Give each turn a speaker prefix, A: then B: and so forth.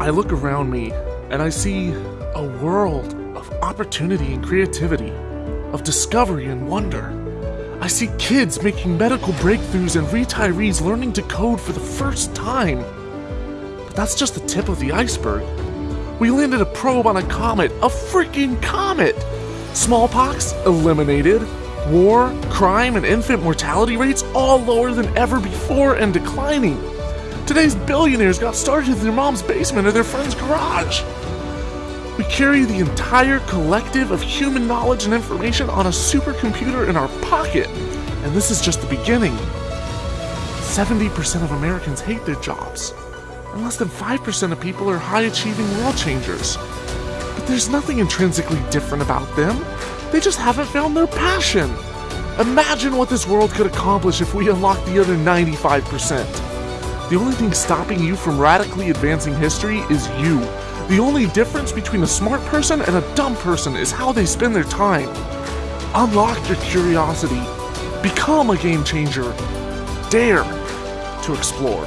A: I look around me and I see a world of opportunity and creativity, of discovery and wonder. I see kids making medical breakthroughs and retirees learning to code for the first time. But that's just the tip of the iceberg. We landed a probe on a comet, a freaking comet! Smallpox eliminated, war, crime, and infant mortality rates all lower than ever before and declining. Today's billionaires got started in their mom's basement or their friend's garage. We carry the entire collective of human knowledge and information on a supercomputer in our pocket, and this is just the beginning. 70% of Americans hate their jobs, and less than 5% of people are high achieving world changers. But there's nothing intrinsically different about them, they just haven't found their passion. Imagine what this world could accomplish if we unlocked the other 95%. The only thing stopping you from radically advancing history is you. The only difference between a smart person and a dumb person is how they spend their time. Unlock your curiosity. Become a game changer. Dare to explore.